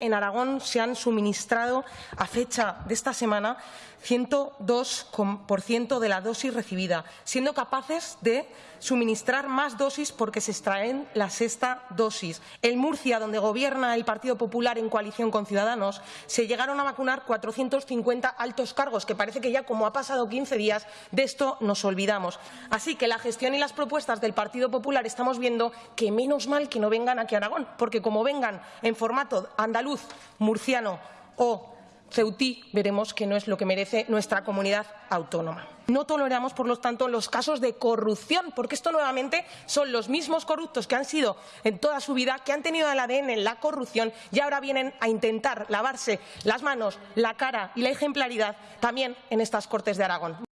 En Aragón se han suministrado a fecha de esta semana 102% de la dosis recibida, siendo capaces de suministrar más dosis porque se extraen la sexta dosis. En Murcia, donde gobierna el Partido Popular en coalición con Ciudadanos, se llegaron a vacunar 450 altos cargos, que parece que ya como ha pasado 15 días de esto nos olvidamos. Así que la gestión y las propuestas del Partido Popular estamos viendo que menos mal que no vengan aquí a Aragón, porque como vengan en formato andaluz, murciano o ceutí, veremos que no es lo que merece nuestra comunidad autónoma. No toleramos, por lo tanto, los casos de corrupción, porque esto nuevamente son los mismos corruptos que han sido en toda su vida, que han tenido el ADN en la corrupción y ahora vienen a intentar lavarse las manos, la cara y la ejemplaridad también en estas Cortes de Aragón.